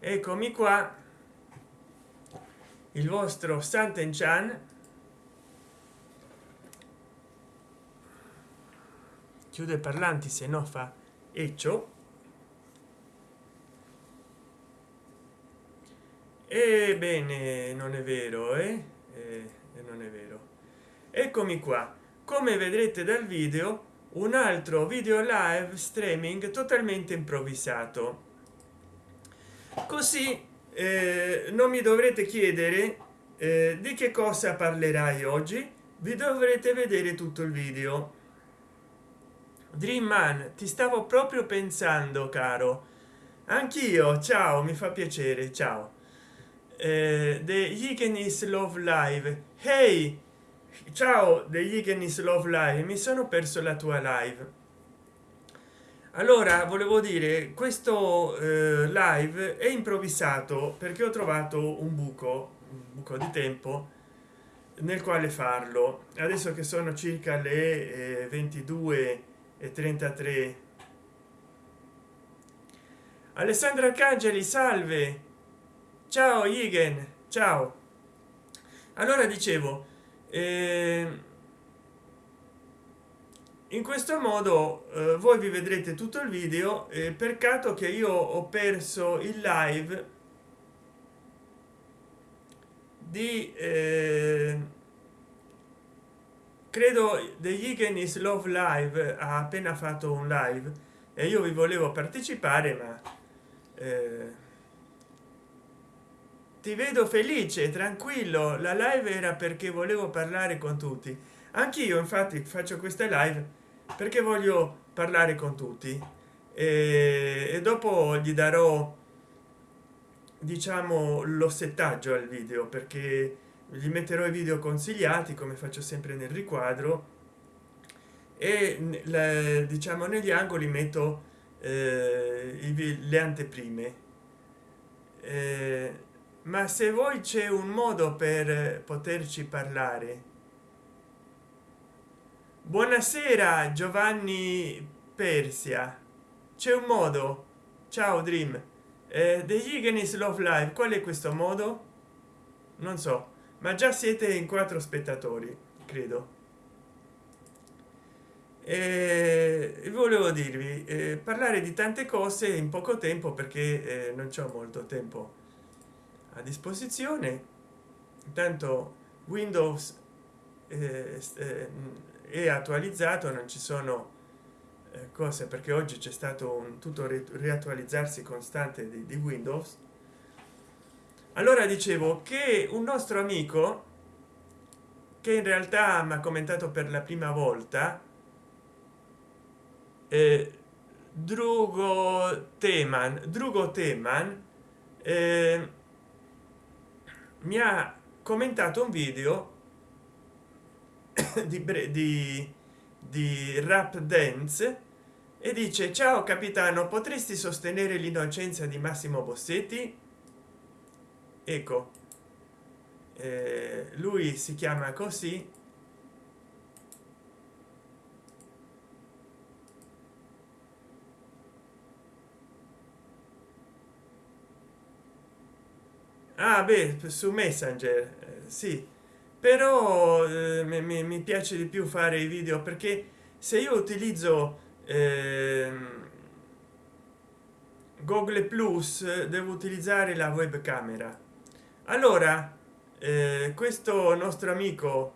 eccomi qua. Il vostro santen chan. Chiude parlanti se no fa eccio. Ebbene non è vero eh? eh? non è vero. Eccomi qua. Come vedrete dal video un altro video live streaming totalmente improvvisato così eh, non mi dovrete chiedere eh, di che cosa parlerai oggi. Vi dovrete vedere tutto il video. Dream man ti stavo proprio pensando caro. Anch'io ciao mi fa piacere ciao. Eh, the Yigenis love live. Hey! Ciao the Yigenis love live mi sono perso la tua live allora volevo dire questo eh, live è improvvisato perché ho trovato un buco un buco di tempo nel quale farlo. Adesso che sono circa le eh, 22 e 33 alessandra arcangeli salve! Ciao igen! Ciao! Allora dicevo eh, in questo modo eh, voi vi vedrete tutto il video eh, peccato che io ho perso il live di eh, credo degli Igenis love live ha appena fatto un live e io vi volevo partecipare ma eh, ti vedo felice tranquillo. La live era perché volevo parlare con tutti. Anch'io infatti faccio questa live perché voglio parlare con tutti. E, e dopo gli darò diciamo lo settaggio al video perché gli metterò i video consigliati come faccio sempre nel riquadro. E la, diciamo negli angoli metto eh, i, le anteprime. Eh, ma se voi c'è un modo per poterci parlare buonasera giovanni persia. C'è un modo. Ciao dream. Eh, degli Igenis love live qual è questo modo? Non so ma già siete in quattro spettatori credo. E volevo dirvi eh, parlare di tante cose in poco tempo perché eh, non c'è molto tempo a disposizione. Tanto windows eh, eh è attualizzato non ci sono eh, cose perché oggi c'è stato un tutto riattualizzarsi costante di, di windows. Allora dicevo che un nostro amico che in realtà mi ha commentato per la prima volta eh, drugo teman drugo teman eh, mi ha commentato un video di, di, di rap dance e dice ciao capitano potresti sostenere l'innocenza di massimo bossetti? Ecco. Eh, lui si chiama così. Ah beh su messenger eh, sì però eh, mi, mi, piace di più fare i video perché se io utilizzo eh, google plus devo utilizzare la webcamera. Allora eh, questo nostro amico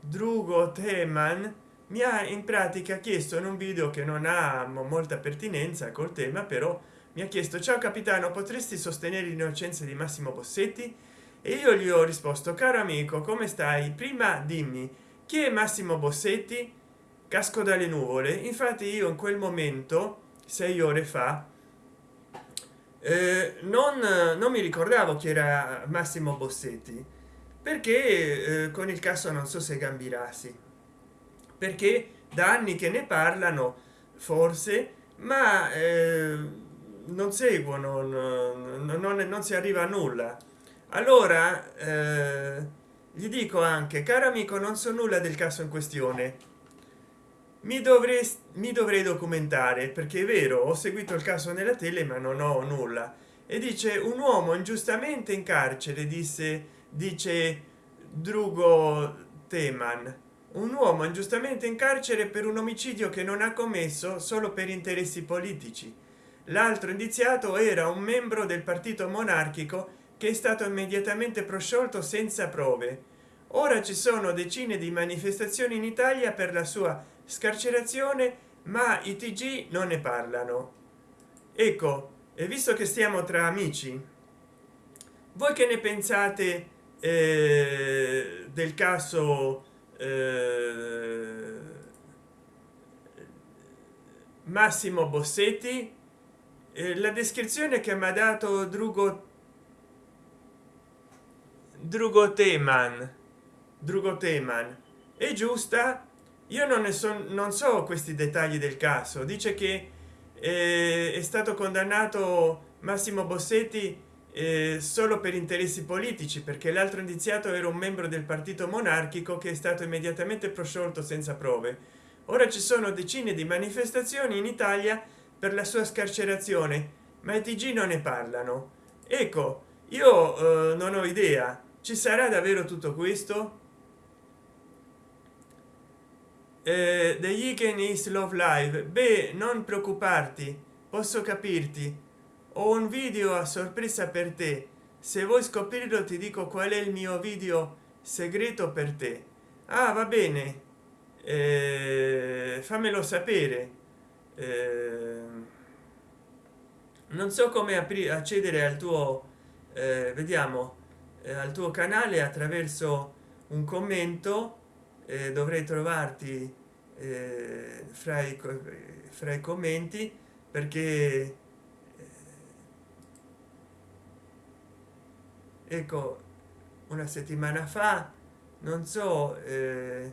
drugo teman mi ha in pratica chiesto in un video che non ha molta pertinenza col tema però mi ha chiesto ciao capitano potresti sostenere l'innocenza di massimo bossetti e io gli ho risposto caro amico come stai? Prima dimmi chi è massimo bossetti? Casco dalle nuvole. Infatti io in quel momento sei ore fa eh, non, non mi ricordavo che era massimo bossetti perché eh, con il caso non so se gambirassi perché da anni che ne parlano forse ma eh, non seguono non, non, non si arriva a nulla allora eh, gli dico anche caro amico non so nulla del caso in questione. Mi dovrei mi dovrei documentare perché è vero ho seguito il caso nella tele ma non ho nulla. E dice un uomo ingiustamente in carcere disse dice drugo teman. Un uomo ingiustamente in carcere per un omicidio che non ha commesso solo per interessi politici. L'altro indiziato era un membro del partito monarchico che è stato immediatamente prosciolto senza prove. Ora ci sono decine di manifestazioni in italia per la sua scarcerazione ma i tg non ne parlano. Ecco e visto che stiamo tra amici voi che ne pensate eh, del caso eh, massimo bossetti? Eh, la descrizione che mi ha dato drugo drugo teman drugo teman è giusta? Io non ne so non so questi dettagli del caso. Dice che eh, è stato condannato massimo bossetti eh, solo per interessi politici perché l'altro indiziato era un membro del partito monarchico che è stato immediatamente prosciolto senza prove. Ora ci sono decine di manifestazioni in italia per la sua scarcerazione ma i tg non ne parlano. Ecco io eh, non ho idea ci sarà davvero tutto questo? Eh, the Yiken is love live. Beh non preoccuparti posso capirti. Ho un video a sorpresa per te. Se vuoi scoprirlo ti dico qual è il mio video segreto per te. Ah va bene. Eh, fammelo sapere. Eh, non so come accedere al tuo eh, vediamo al tuo canale attraverso un commento eh, dovrei trovarti eh, fra i fra i commenti perché eh, ecco una settimana fa non so eh,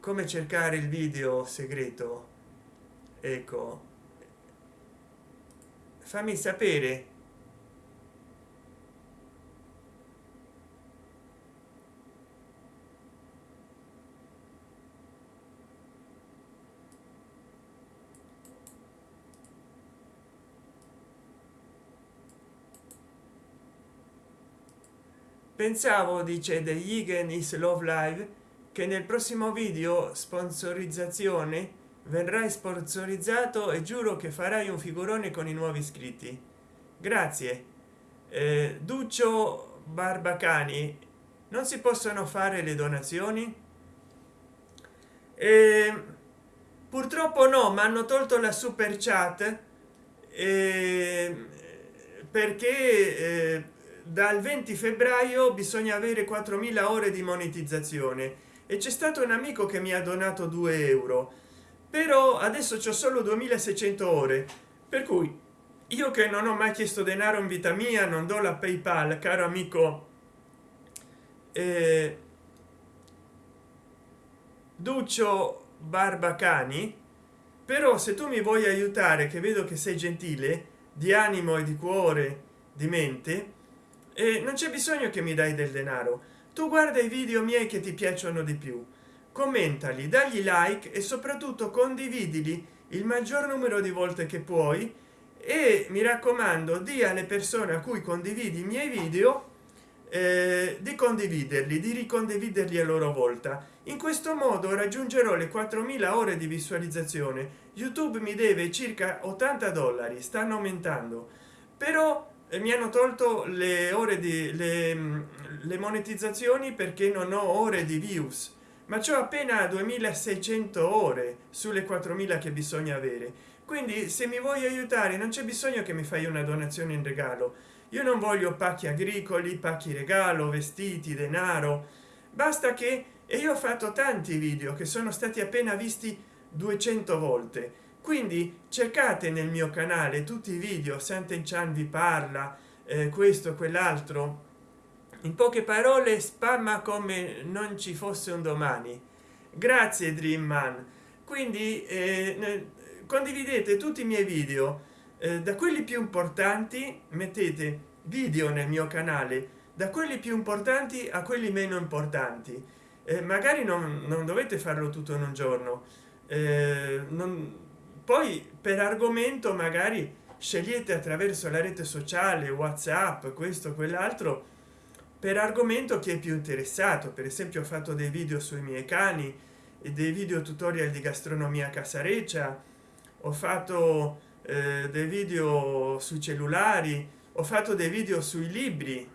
come cercare il video segreto. Ecco fammi sapere pensavo dice The Yigen is love live che nel prossimo video sponsorizzazione verrai sponsorizzato e giuro che farai un figurone con i nuovi iscritti. Grazie. Eh, duccio barbacani non si possono fare le donazioni? Eh, purtroppo no ma hanno tolto la super chat eh, perché dal 20 febbraio bisogna avere 4000 ore di monetizzazione. E c'è stato un amico che mi ha donato 2 euro. Però adesso c'è solo 2600 ore. Per cui io che non ho mai chiesto denaro in vita mia non do la paypal caro amico. Eh, duccio barbacani però se tu mi vuoi aiutare che vedo che sei gentile di animo e di cuore di mente e non c'è bisogno che mi dai del denaro. Tu guarda i video miei che ti piacciono di più. Commentali dagli like e soprattutto condividili il maggior numero di volte che puoi. E mi raccomando di alle persone a cui condividi i miei video eh, di condividerli di ricondividerli a loro volta. In questo modo raggiungerò le 4000 ore di visualizzazione. Youtube mi deve circa 80 dollari stanno aumentando. Però e mi hanno tolto le ore di le, le monetizzazioni perché non ho ore di views. Ma c'ho appena 2600 ore sulle 4000 che bisogna avere. Quindi se mi vuoi aiutare non c'è bisogno che mi fai una donazione in regalo. Io non voglio pacchi agricoli pacchi regalo vestiti denaro. Basta che e io ho fatto tanti video che sono stati appena visti 200 volte quindi cercate nel mio canale tutti i video Sant'Enchan vi parla eh, questo quell'altro. In poche parole spamma come non ci fosse un domani. Grazie dream man. Quindi eh, condividete tutti i miei video. Eh, da quelli più importanti mettete video nel mio canale. Da quelli più importanti a quelli meno importanti. Eh, magari non, non, dovete farlo tutto in un giorno. Eh, non, poi per argomento magari scegliete attraverso la rete sociale whatsapp questo quell'altro per argomento che è più interessato. Per esempio ho fatto dei video sui miei cani e dei video tutorial di gastronomia casareccia. Ho fatto eh, dei video sui cellulari. Ho fatto dei video sui libri.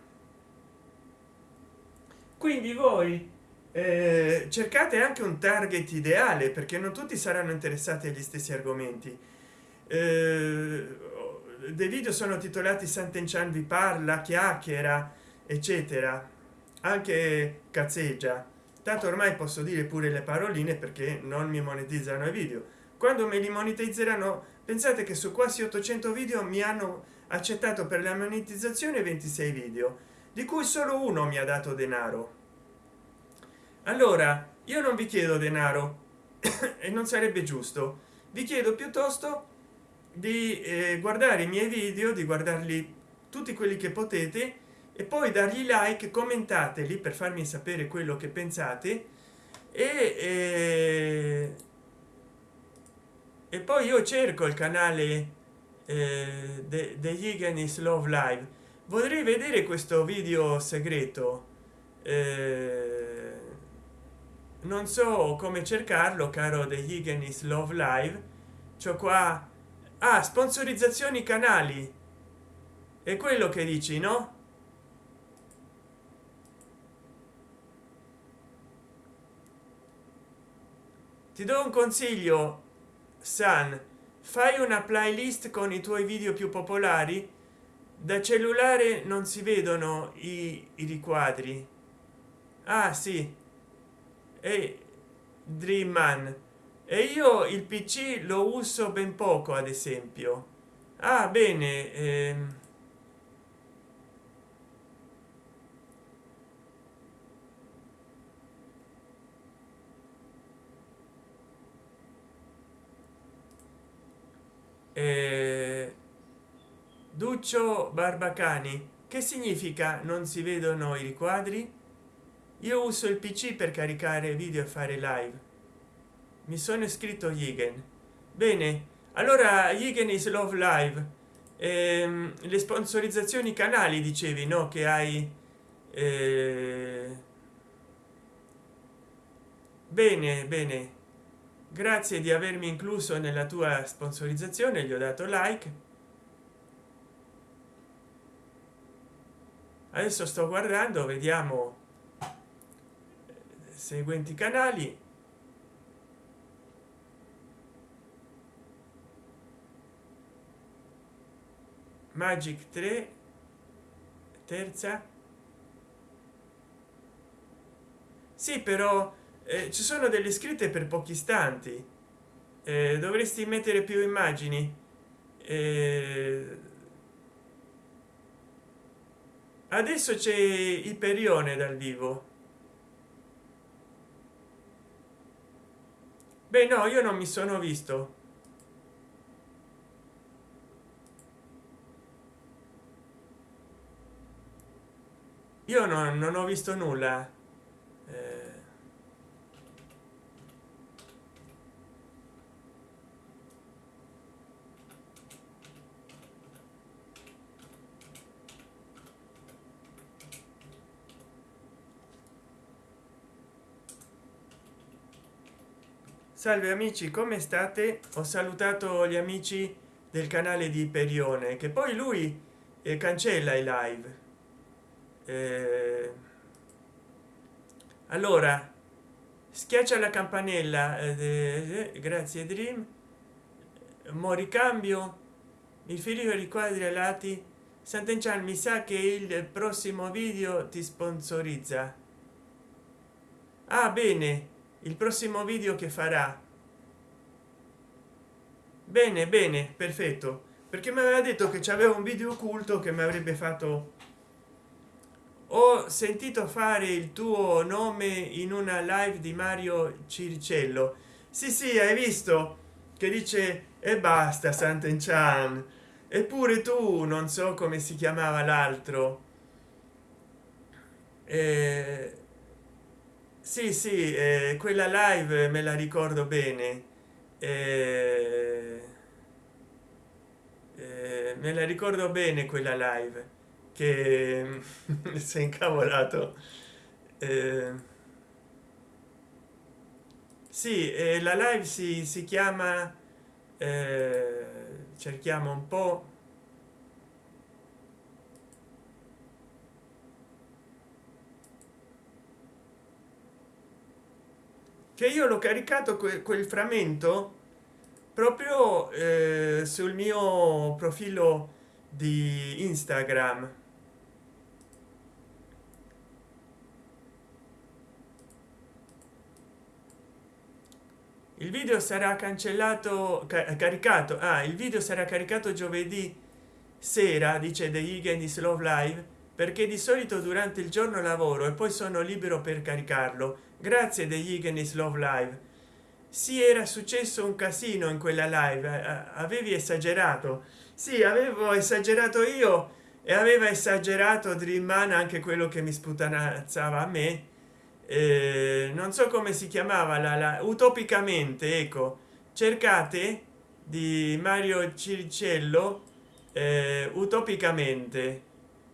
Quindi voi eh, cercate anche un target ideale perché non tutti saranno interessati agli stessi argomenti. Eh, dei video sono titolati Sant'Enchan vi parla chiacchiera eccetera. Anche cazzeggia. Tanto ormai posso dire pure le paroline perché non mi monetizzano i video. Quando me li monetizzeranno pensate che su quasi 800 video mi hanno accettato per la monetizzazione 26 video di cui solo uno mi ha dato denaro allora io non vi chiedo denaro e non sarebbe giusto. Vi chiedo piuttosto di eh, guardare i miei video di guardarli tutti quelli che potete e poi dargli like commentateli per farmi sapere quello che pensate e, e, e poi io cerco il canale eh, degli Higgins Love Live. Vorrei vedere questo video segreto eh, non so come cercarlo caro degli Higgins Love Live. C'ho qua ah, sponsorizzazioni canali. È quello che dici no? Ti do un consiglio san. Fai una playlist con i tuoi video più popolari. Da cellulare non si vedono i, i riquadri. Ah sì e dream man. E io il pc lo uso ben poco ad esempio. Ah bene ehm. Eh, duccio barbacani che significa non si vedono i riquadri io uso il pc per caricare video e fare live. Mi sono iscritto Yigen. Bene allora Yigen is love live. Ehm, le sponsorizzazioni canali dicevi no? Che hai eh... bene bene. Grazie di avermi incluso nella tua sponsorizzazione gli ho dato like. Adesso sto guardando vediamo seguenti canali. Magic 3 terza. Sì però eh, ci sono delle scritte per pochi istanti. Eh, dovresti mettere più immagini. Eh, adesso c'è iperione dal vivo beh no io non mi sono visto. Io non, non ho visto nulla salve amici come state? Ho salutato gli amici del canale di perione che poi lui eh, cancella i live. Eh, allora schiaccia la campanella eh, grazie dream. Mo ricambio il figlio riquadri ai lati. Sant'enchan mi sa che il prossimo video ti sponsorizza. Ah bene il prossimo video che farà. Bene bene perfetto. Perché mi aveva detto che c'aveva un video occulto che mi avrebbe fatto. Ho sentito fare il tuo nome in una live di mario circello. Sì sì hai visto? Che dice e basta sant'enchan eppure tu non so come si chiamava l'altro. Eh, sì sì eh, quella live me la ricordo bene. Eh, eh me la ricordo bene quella live che si è incavolato. Eh, sì eh, la live si, si chiama eh, cerchiamo un po che io l'ho caricato que quel frammento proprio eh, sul mio profilo di instagram. Il video sarà cancellato caricato ah, il video sarà caricato giovedì sera dice the Higgins love live perché di solito durante il giorno lavoro e poi sono libero per caricarlo grazie degli Higgins love live. Si era successo un casino in quella live avevi esagerato. Sì avevo esagerato io e aveva esagerato dreamman anche quello che mi sputanazzava a me. Eh, non so come si chiamava la, la utopicamente ecco. Cercate di mario circello eh, utopicamente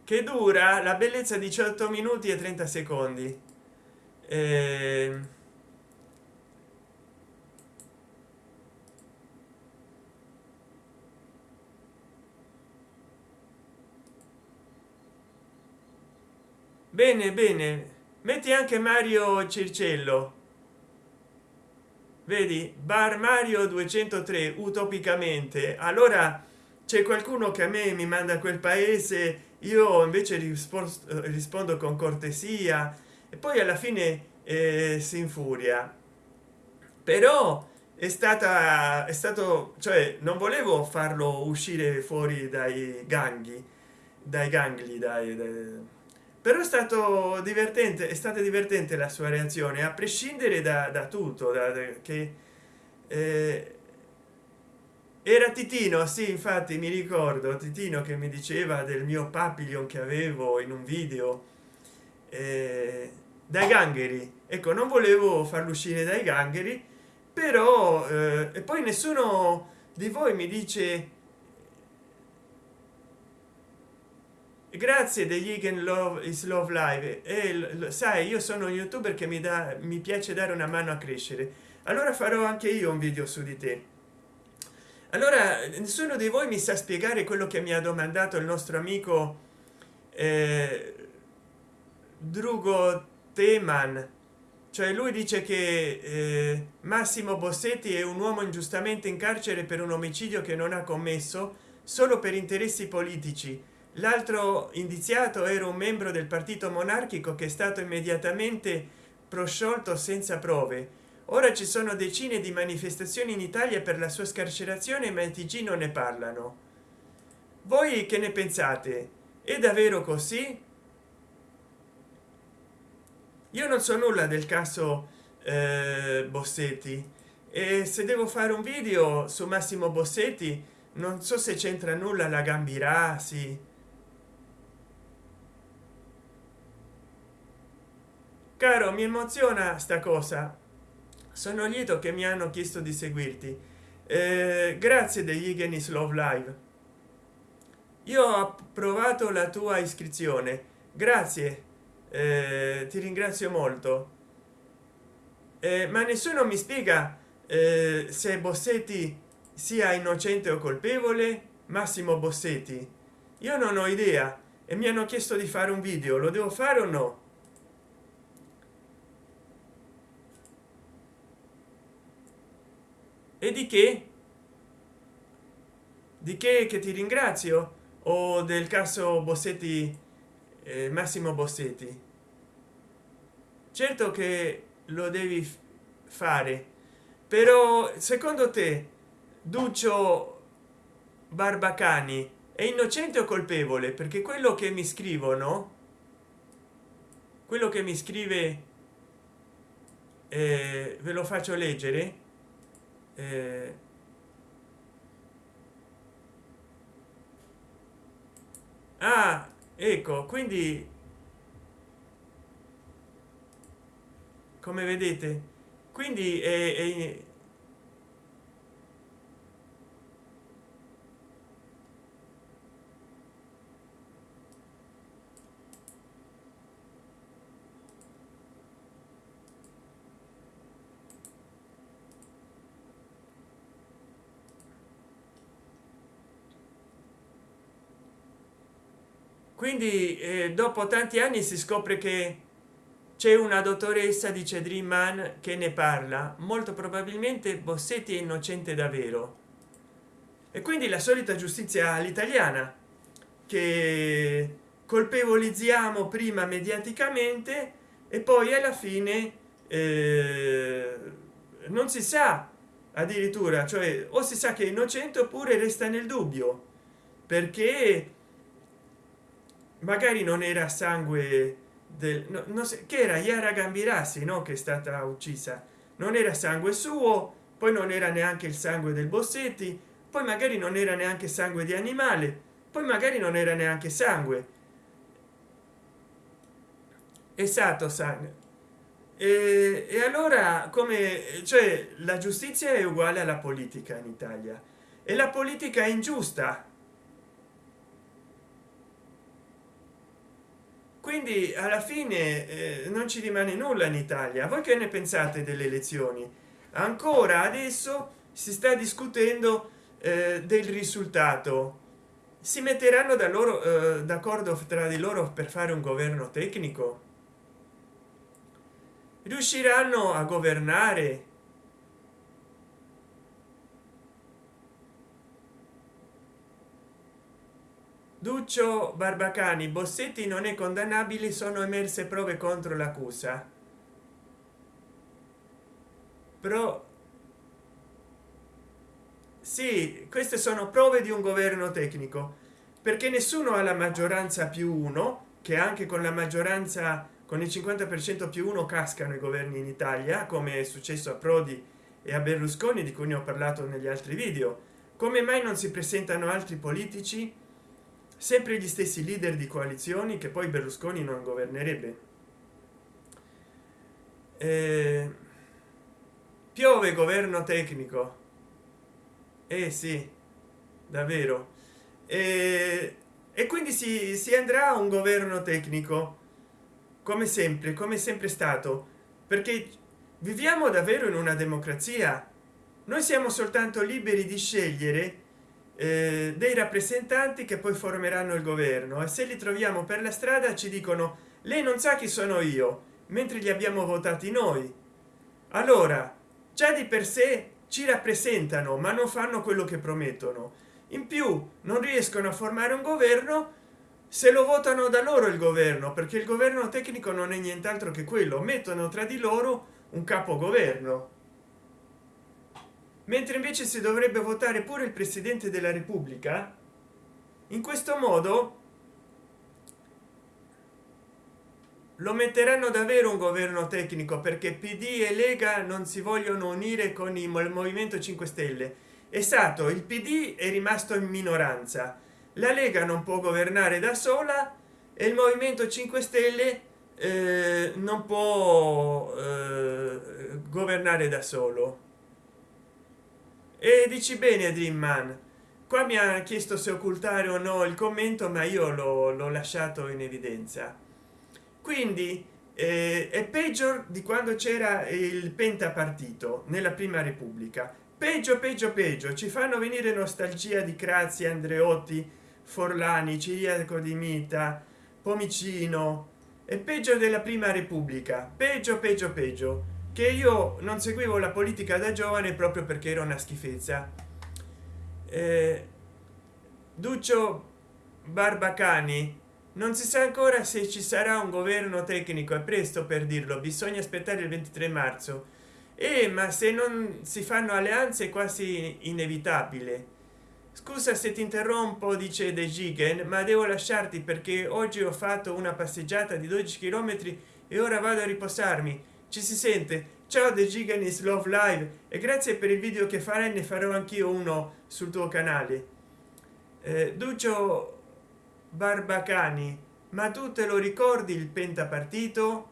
che dura la bellezza 18 minuti e 30 secondi. Eh, bene bene. Metti anche mario circello vedi? Bar mario 203 utopicamente. Allora c'è qualcuno che a me mi manda quel paese io invece rispondo, rispondo con cortesia e poi alla fine eh, si infuria. Però è stata è stato cioè non volevo farlo uscire fuori dai gangli dai gangli dai, dai. Però è stato divertente è stata divertente la sua reazione a prescindere da, da tutto da, da, che eh, era titino sì infatti mi ricordo. Titino che mi diceva del mio papillon che avevo in un video eh, dai gangheri. Ecco non volevo farlo uscire dai gangheri però eh, e poi nessuno di voi mi dice grazie degli Egan Love is Love Live e sai io sono youtuber che mi dà mi piace dare una mano a crescere. Allora farò anche io un video su di te allora nessuno di voi mi sa spiegare quello che mi ha domandato il nostro amico eh, drugo teman cioè lui dice che eh, massimo bossetti è un uomo ingiustamente in carcere per un omicidio che non ha commesso solo per interessi politici. L'altro indiziato era un membro del partito monarchico che è stato immediatamente prosciolto senza prove ora ci sono decine di manifestazioni in italia per la sua scarcerazione ma i tg non ne parlano. Voi che ne pensate? È davvero così? Io non so nulla del caso eh, bossetti. E se devo fare un video su massimo bossetti non so se c'entra nulla la gambirà sì. Caro mi emoziona sta cosa sono lieto che mi hanno chiesto di seguirti. Eh, grazie degli Igenis Love Live. Io ho approvato la tua iscrizione. Grazie. Eh, ti ringrazio molto. Eh, ma nessuno mi spiega eh, se bossetti sia innocente o colpevole. Massimo bossetti. Io non ho idea e mi hanno chiesto di fare un video. Lo devo fare o no e di che? Di che che ti ringrazio? O del caso bossetti eh, massimo bossetti? Certo che lo devi fare. Però secondo te duccio barbacani è innocente o colpevole? Perché quello che mi scrivono quello che mi scrive eh, ve lo faccio leggere eh, ah ecco quindi come vedete quindi è, è quindi eh, dopo tanti anni si scopre che c'è una dottoressa dice dream man che ne parla molto probabilmente bossetti è innocente davvero. E quindi la solita giustizia all'italiana che colpevolizziamo prima mediaticamente e poi alla fine eh, non si sa addirittura cioè o si sa che è innocente oppure resta nel dubbio perché magari non era sangue del no, non so, che era? Yara Gambirassi no? Che è stata uccisa. Non era sangue suo poi non era neanche il sangue del bossetti poi magari non era neanche sangue di animale poi magari non era neanche sangue. Esatto sangue e, e allora come cioè la giustizia è uguale alla politica in italia. E la politica è ingiusta quindi alla fine eh, non ci rimane nulla in italia. Voi che ne pensate delle elezioni? Ancora adesso si sta discutendo eh, del risultato. Si metteranno da loro eh, d'accordo tra di loro per fare un governo tecnico? Riusciranno a governare duccio barbacani bossetti non è condannabile sono emerse prove contro l'accusa. Però sì queste sono prove di un governo tecnico perché nessuno ha la maggioranza più uno che anche con la maggioranza con il 50 per cento più uno cascano i governi in italia come è successo a prodi e a berlusconi di cui ne ho parlato negli altri video. Come mai non si presentano altri politici sempre gli stessi leader di coalizioni che poi berlusconi non governerebbe. Eh, piove governo tecnico. Eh sì davvero. Eh, e quindi si, si andrà a un governo tecnico come sempre come sempre stato. Perché viviamo davvero in una democrazia. Noi siamo soltanto liberi di scegliere eh, dei rappresentanti che poi formeranno il governo. E se li troviamo per la strada ci dicono lei non sa chi sono io mentre li abbiamo votati noi. Allora già di per sé ci rappresentano ma non fanno quello che promettono. In più non riescono a formare un governo se lo votano da loro il governo perché il governo tecnico non è nient'altro che quello. Mettono tra di loro un capogoverno mentre invece si dovrebbe votare pure il presidente della repubblica in questo modo lo metteranno davvero un governo tecnico perché pd e lega non si vogliono unire con il movimento 5 stelle. Esatto il pd è rimasto in minoranza la lega non può governare da sola e il movimento 5 stelle eh, non può eh, governare da solo e dici bene dream man qua mi ha chiesto se occultare o no il commento ma io l'ho lasciato in evidenza. Quindi eh, è peggio di quando c'era il pentapartito nella prima repubblica. Peggio peggio peggio. Ci fanno venire nostalgia di crazia andreotti forlani ciriaco di mita pomicino. È peggio della prima repubblica. Peggio peggio peggio che io non seguivo la politica da giovane proprio perché era una schifezza. Eh, duccio barbacani non si sa ancora se ci sarà un governo tecnico è presto per dirlo bisogna aspettare il 23 marzo. E eh, ma se non si fanno alleanze è quasi inevitabile. Scusa se ti interrompo dice de gigen ma devo lasciarti perché oggi ho fatto una passeggiata di 12 km e ora vado a riposarmi ci si sente? Ciao the giganis love live. E grazie per il video che farai ne farò anch'io uno sul tuo canale. Eh, duccio barbacani ma tu te lo ricordi il pentapartito?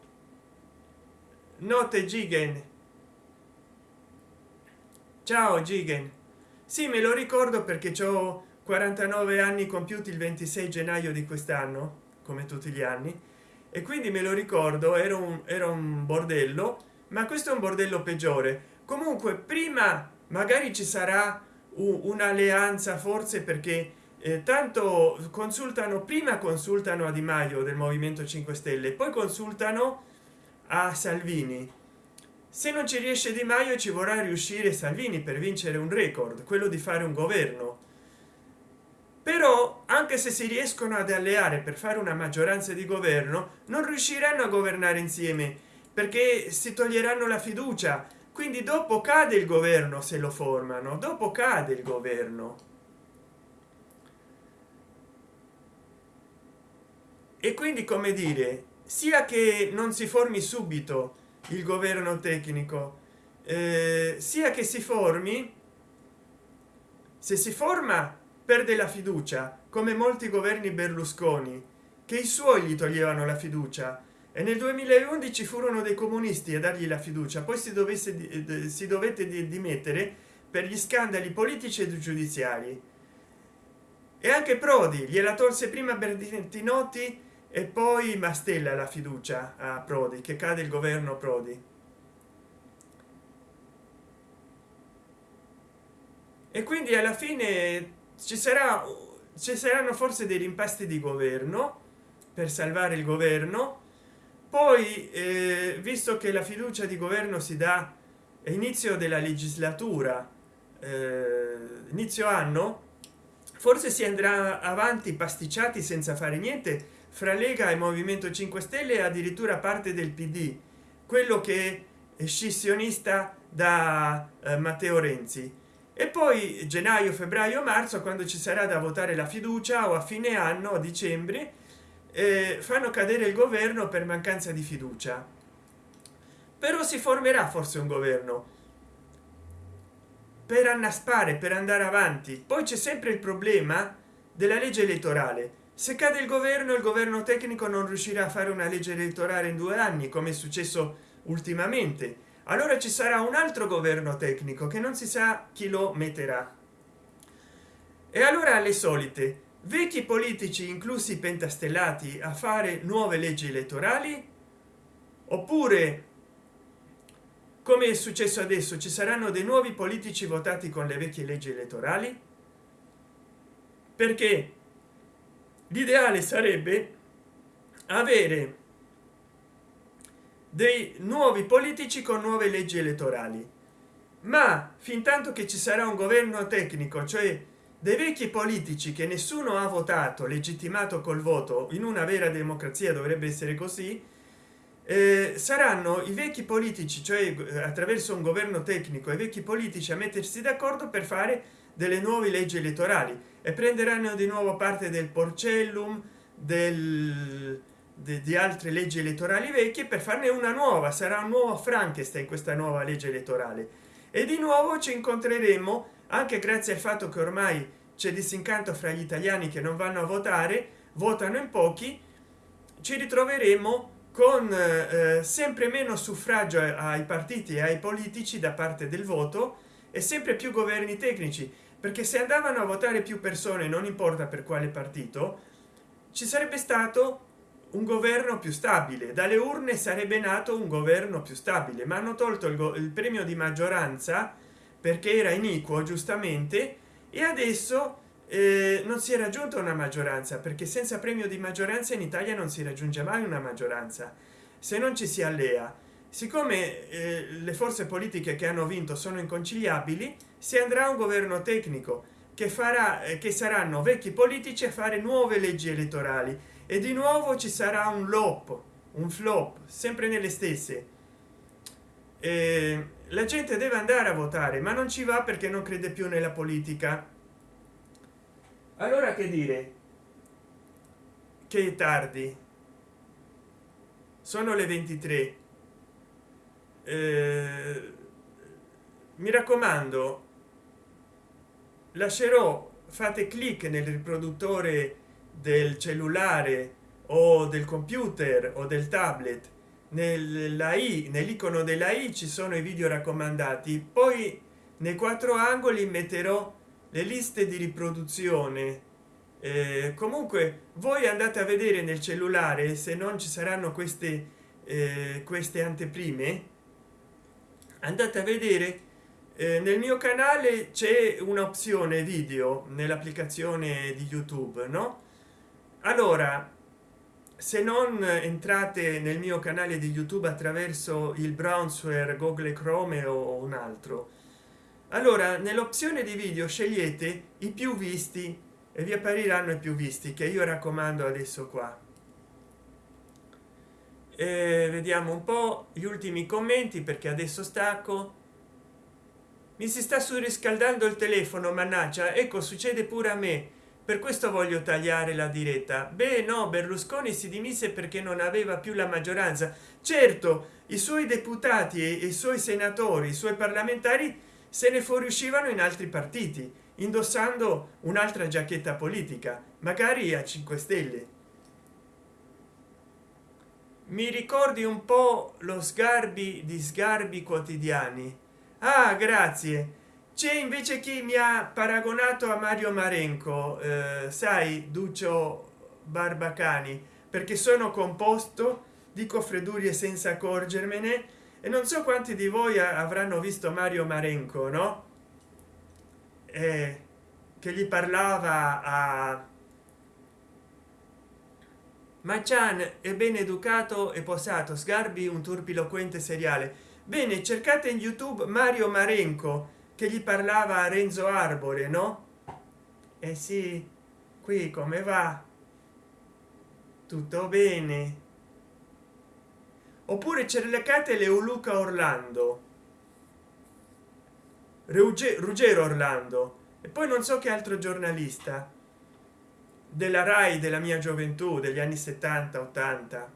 Notte gigen. Ciao gigen. Sì me lo ricordo perché ho 49 anni compiuti il 26 gennaio di quest'anno come tutti gli anni e quindi me lo ricordo era un, era un bordello ma questo è un bordello peggiore. Comunque prima magari ci sarà un'alleanza forse perché eh, tanto consultano prima consultano a di maio del movimento 5 stelle poi consultano a salvini. Se non ci riesce di maio ci vorrà riuscire salvini per vincere un record quello di fare un governo però anche se si riescono ad alleare per fare una maggioranza di governo non riusciranno a governare insieme perché si toglieranno la fiducia. Quindi dopo cade il governo se lo formano dopo cade il governo. E quindi come dire sia che non si formi subito il governo tecnico eh, sia che si formi se si forma perde la fiducia come molti governi berlusconi che i suoi gli toglievano la fiducia. E nel 2011 furono dei comunisti a dargli la fiducia. Poi si dovesse si dovette dimettere per gli scandali politici e giudiziari. E anche prodi gliela tolse prima bertinotti e poi mastella la fiducia a prodi che cade il governo prodi. E quindi alla fine ci sarà ci saranno forse dei rimpasti di governo per salvare il governo. Poi eh, visto che la fiducia di governo si dà inizio della legislatura eh, inizio anno forse si andrà avanti pasticciati senza fare niente fra lega e movimento 5 stelle e addirittura parte del pd quello che è scissionista da eh, matteo renzi e poi gennaio febbraio marzo quando ci sarà da votare la fiducia o a fine anno a dicembre eh, fanno cadere il governo per mancanza di fiducia. Però si formerà forse un governo per annaspare per andare avanti. Poi c'è sempre il problema della legge elettorale. Se cade il governo il governo tecnico non riuscirà a fare una legge elettorale in due anni come è successo ultimamente allora ci sarà un altro governo tecnico che non si sa chi lo metterà. E allora le solite vecchi politici inclusi pentastellati a fare nuove leggi elettorali? Oppure come è successo adesso ci saranno dei nuovi politici votati con le vecchie leggi elettorali? Perché l'ideale sarebbe avere dei nuovi politici con nuove leggi elettorali. Ma fin tanto che ci sarà un governo tecnico cioè dei vecchi politici che nessuno ha votato legittimato col voto in una vera democrazia dovrebbe essere così eh, saranno i vecchi politici cioè attraverso un governo tecnico i vecchi politici a mettersi d'accordo per fare delle nuove leggi elettorali e prenderanno di nuovo parte del porcellum del di altre leggi elettorali vecchie per farne una nuova. Sarà un nuovo frankenstein questa nuova legge elettorale. E di nuovo ci incontreremo anche grazie al fatto che ormai c'è disincanto fra gli italiani che non vanno a votare votano in pochi ci ritroveremo con eh, sempre meno suffragio ai partiti e ai politici da parte del voto e sempre più governi tecnici. Perché se andavano a votare più persone non importa per quale partito ci sarebbe stato un governo più stabile. Dalle urne sarebbe nato un governo più stabile. Ma hanno tolto il, il premio di maggioranza perché era iniquo giustamente e adesso eh, non si è raggiunta una maggioranza perché senza premio di maggioranza in italia non si raggiunge mai una maggioranza se non ci si allea siccome eh, le forze politiche che hanno vinto sono inconciliabili si andrà a un governo tecnico che farà eh, che saranno vecchi politici a fare nuove leggi elettorali e di nuovo ci sarà un lop un flop sempre nelle stesse. Eh, la gente deve andare a votare ma non ci va perché non crede più nella politica. Allora che dire? Che è tardi. Sono le 23 eh, mi raccomando lascerò fate clic nel riproduttore del cellulare o del computer o del tablet nella i nell'icono della i ci sono i video raccomandati. Poi nei quattro angoli metterò le liste di riproduzione. Eh, comunque voi andate a vedere nel cellulare se non ci saranno queste eh, queste anteprime. Andate a vedere eh, nel mio canale c'è un'opzione video nell'applicazione di youtube no allora se non entrate nel mio canale di youtube attraverso il browser google chrome o un altro allora nell'opzione di video scegliete i più visti e vi appariranno i più visti che io raccomando adesso qua. E vediamo un po gli ultimi commenti perché adesso stacco. Mi si sta surriscaldando il telefono mannaggia ecco succede pure a me per questo voglio tagliare la diretta. Beh no berlusconi si dimise perché non aveva più la maggioranza. Certo i suoi deputati e i suoi senatori i suoi parlamentari se ne fuoriuscivano in altri partiti indossando un'altra giacchetta politica magari a 5 stelle. Mi ricordi un po lo sgarbi di sgarbi quotidiani? Ah grazie c'è invece chi mi ha paragonato a mario marenco eh, sai duccio barbacani perché sono composto dico freddure senza accorgermene e non so quanti di voi avranno visto mario marenco no? Eh, che gli parlava a Machan è ben educato e posato sgarbi un turpiloquente seriale. Bene cercate in youtube mario marenco che gli parlava a renzo arbore no? E eh sì qui come va? Tutto bene. Oppure cercate leoluca orlando. Ruggero orlando. E poi non so che altro giornalista. Della rai della mia gioventù degli anni 70 80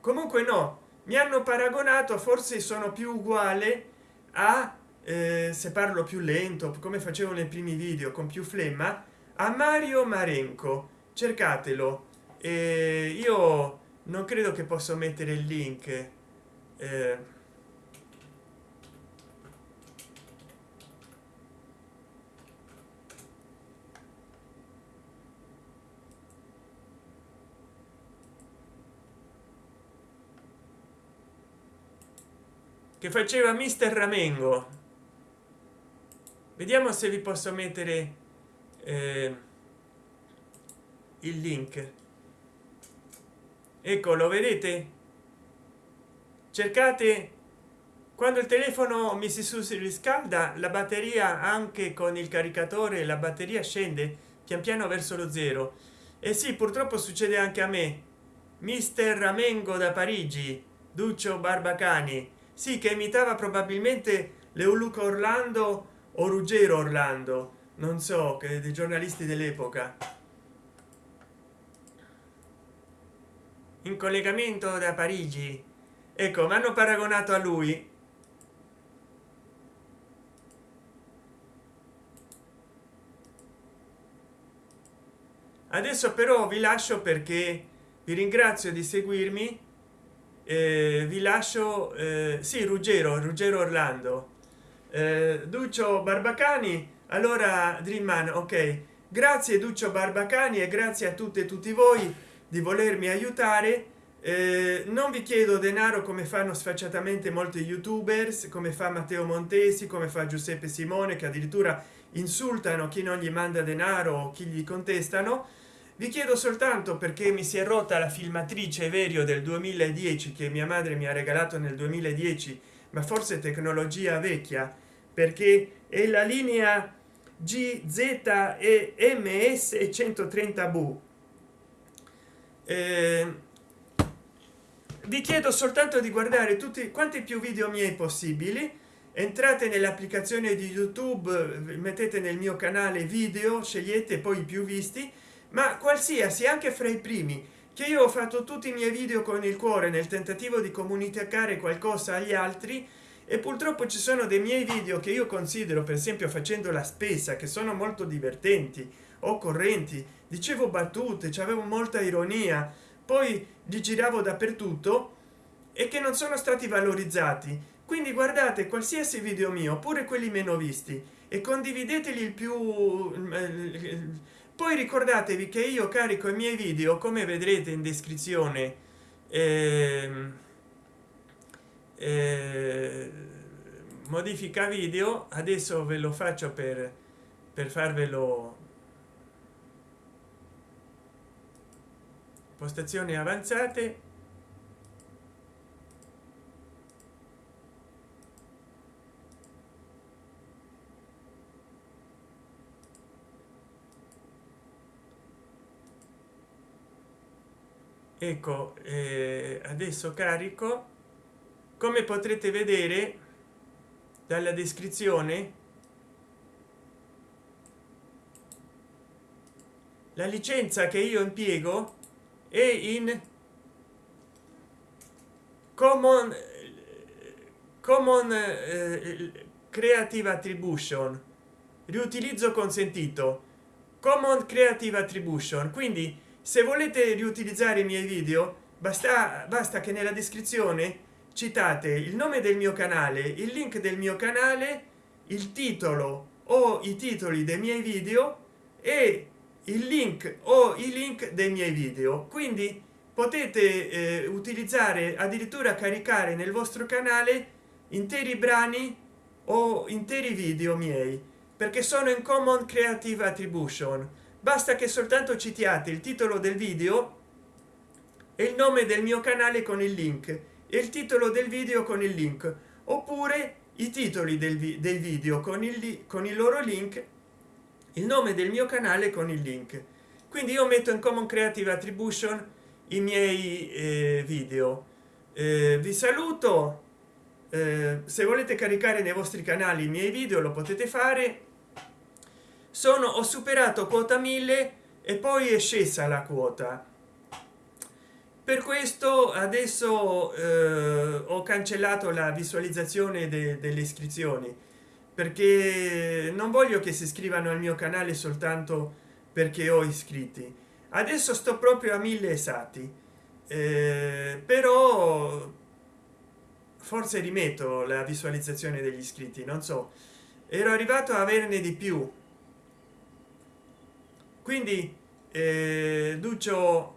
comunque no mi hanno paragonato forse sono più uguale a eh, se parlo più lento come facevo nei primi video con più flemma a mario marenco. Cercatelo. E io non credo che posso mettere il link. Eh, che faceva mister ramengo vediamo se vi posso mettere eh, il link. Ecco lo vedete? Cercate quando il telefono mi si riscalda la batteria anche con il caricatore la batteria scende pian piano verso lo zero. E sì purtroppo succede anche a me. Mister ramengo da parigi duccio barbacani. Sì che imitava probabilmente leoluca orlando o ruggero orlando non so che dei giornalisti dell'epoca. In collegamento da parigi. Ecco mi hanno paragonato a lui. Adesso però vi lascio perché vi ringrazio di seguirmi eh, vi lascio eh, sì ruggero ruggero orlando duccio barbacani? Allora dreamman ok. Grazie duccio barbacani e grazie a tutte e tutti voi di volermi aiutare. Eh, non vi chiedo denaro come fanno sfacciatamente molti youtubers come fa matteo montesi come fa giuseppe simone che addirittura insultano chi non gli manda denaro o chi gli contestano. Vi chiedo soltanto perché mi si è rotta la filmatrice verio del 2010 che mia madre mi ha regalato nel 2010 ma forse tecnologia vecchia perché è la linea gz e ms 130 v eh, vi chiedo soltanto di guardare tutti quanti più video miei possibili. Entrate nell'applicazione di youtube mettete nel mio canale video scegliete poi i più visti ma qualsiasi anche fra i primi che io ho fatto tutti i miei video con il cuore nel tentativo di comunicare qualcosa agli altri e purtroppo ci sono dei miei video che io considero per esempio facendo la spesa che sono molto divertenti o correnti dicevo battute avevo molta ironia. Poi li giravo dappertutto e che non sono stati valorizzati. Quindi guardate qualsiasi video mio pure quelli meno visti e condivideteli il più poi ricordatevi che io carico i miei video come vedrete in descrizione eh, eh, modifica video adesso ve lo faccio per per farvelo postazioni avanzate. Ecco eh, adesso carico come potrete vedere dalla descrizione la licenza che io impiego è in common common eh, creative attribution. Riutilizzo consentito. Common creative attribution. Quindi se volete riutilizzare i miei video basta basta che nella descrizione citate il nome del mio canale il link del mio canale il titolo o i titoli dei miei video e il link o i link dei miei video. Quindi potete eh, utilizzare addirittura caricare nel vostro canale interi brani o interi video miei perché sono in common creative attribution. Basta che soltanto citiate il titolo del video e il nome del mio canale con il link il titolo del video con il link oppure i titoli del vi dei video con il con il loro link il nome del mio canale con il link. Quindi io metto in common creative attribution i miei eh, video. Eh, vi saluto. Eh, se volete caricare nei vostri canali i miei video lo potete fare. Sono ho superato quota 1000 e poi è scesa la quota per questo adesso eh, ho cancellato la visualizzazione de delle iscrizioni perché non voglio che si iscrivano al mio canale soltanto perché ho iscritti. Adesso sto proprio a mille esatti eh, però forse rimetto la visualizzazione degli iscritti non so. Ero arrivato a averne di più. Quindi eh, duccio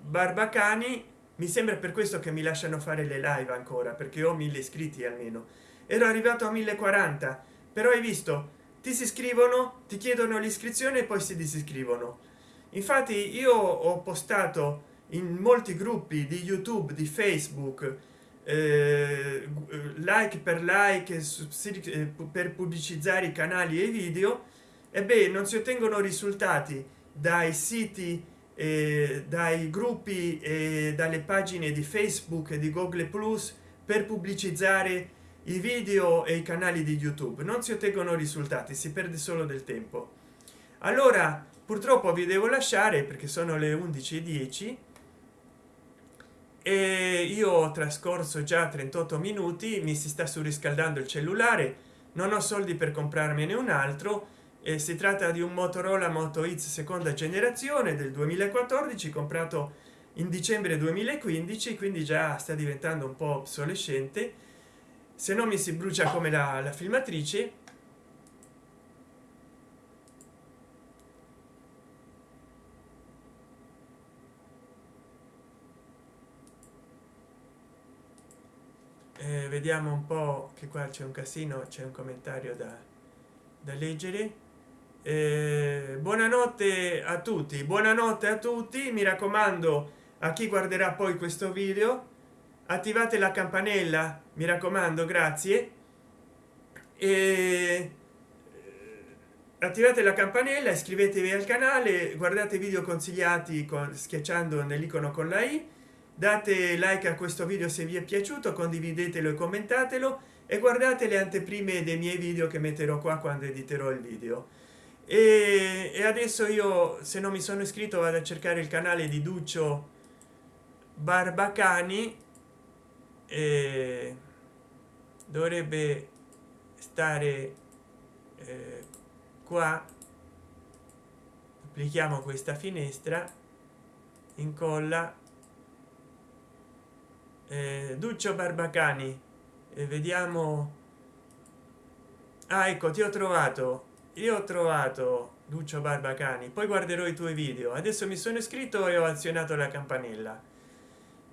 barbacani mi sembra per questo che mi lasciano fare le live ancora perché ho mille iscritti almeno. Ero arrivato a 1040 però hai visto ti si iscrivono ti chiedono l'iscrizione e poi si disiscrivono. Infatti io ho postato in molti gruppi di youtube di facebook eh, like per like eh, per pubblicizzare i canali e i video. E non si ottengono risultati dai siti eh, dai gruppi e dalle pagine di facebook e di google plus per pubblicizzare i video e i canali di youtube. Non si ottengono risultati si perde solo del tempo. Allora purtroppo vi devo lasciare perché sono le 11:10 e io ho trascorso già 38 minuti mi si sta surriscaldando il cellulare non ho soldi per comprarmene un altro e si tratta di un motorola moto x seconda generazione del 2014 comprato in dicembre 2015 quindi già sta diventando un po obsolescente. Se no mi si brucia come la, la filmatrice. Eh, vediamo un po che qua c'è un casino c'è un commentario da, da leggere eh, buonanotte a tutti buonanotte a tutti. Mi raccomando a chi guarderà poi questo video attivate la campanella mi raccomando grazie. E eh, attivate la campanella iscrivetevi al canale guardate video consigliati con schiacciando nell'icono con la i date like a questo video se vi è piaciuto condividetelo e commentatelo e guardate le anteprime dei miei video che metterò qua quando editerò il video e, e adesso io se non mi sono iscritto vado a cercare il canale di duccio barbacani e dovrebbe stare eh, qua. Applichiamo questa finestra incolla eh, duccio barbacani e vediamo. Ah ecco ti ho trovato io ho trovato duccio barbacani poi guarderò i tuoi video. Adesso mi sono iscritto e ho azionato la campanella.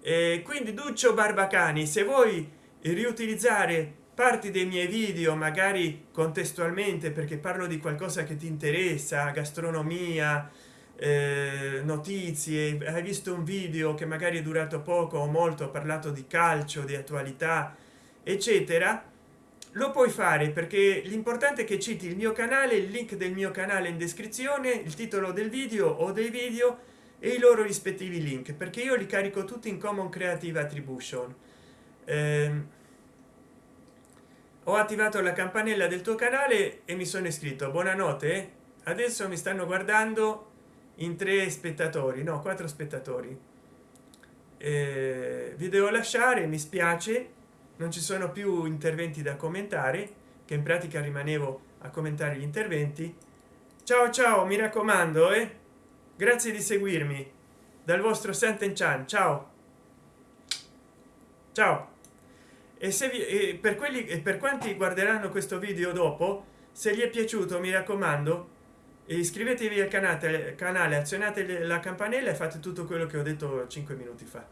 E quindi duccio barbacani se vuoi riutilizzare parti dei miei video magari contestualmente perché parlo di qualcosa che ti interessa gastronomia eh, notizie hai visto un video che magari è durato poco o molto ho parlato di calcio di attualità eccetera lo puoi fare perché l'importante è che citi il mio canale il link del mio canale in descrizione il titolo del video o dei video e i loro rispettivi link perché io li carico tutti in common creative attribution. Eh, ho attivato la campanella del tuo canale e mi sono iscritto. Buonanotte. Adesso mi stanno guardando in tre spettatori no quattro spettatori. Eh, vi devo lasciare mi spiace non ci sono più interventi da commentare che in pratica rimanevo a commentare gli interventi. Ciao ciao mi raccomando eh? grazie di seguirmi. Dal vostro Santen Chan ciao. Ciao. E se vi e per quelli e per quanti guarderanno questo video dopo se gli è piaciuto mi raccomando iscrivetevi al canale canale azionate la campanella e fate tutto quello che ho detto 5 minuti fa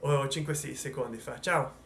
o 5 secondi fa. Ciao